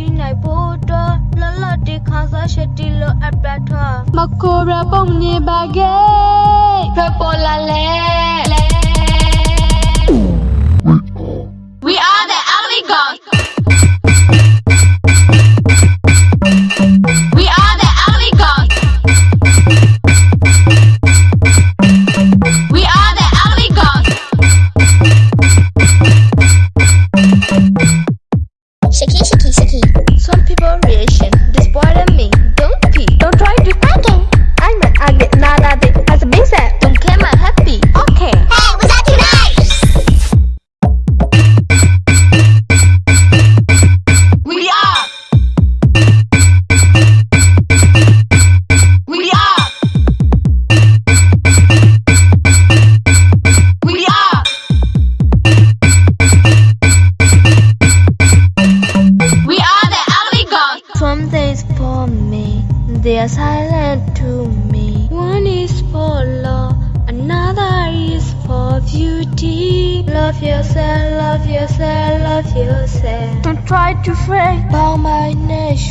တီနိုင်ဖို့အတွက်လလတီခါစားချက်တီလိုအပ်ပြထွားမခိုရပုံနေပါကေဖပေါ်လာလဲ They are silent to me. One is for love, another is for beauty. Love yourself, love yourself, love yourself. Don't try to fake. Bow my nation.